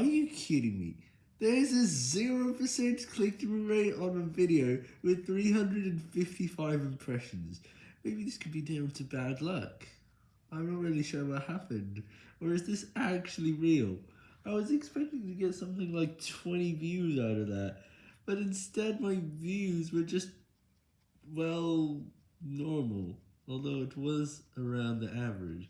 Are you kidding me? There's a 0% click-through rate on a video with 355 impressions. Maybe this could be down to bad luck. I'm not really sure what happened. Or is this actually real? I was expecting to get something like 20 views out of that, but instead my views were just, well, normal, although it was around the average.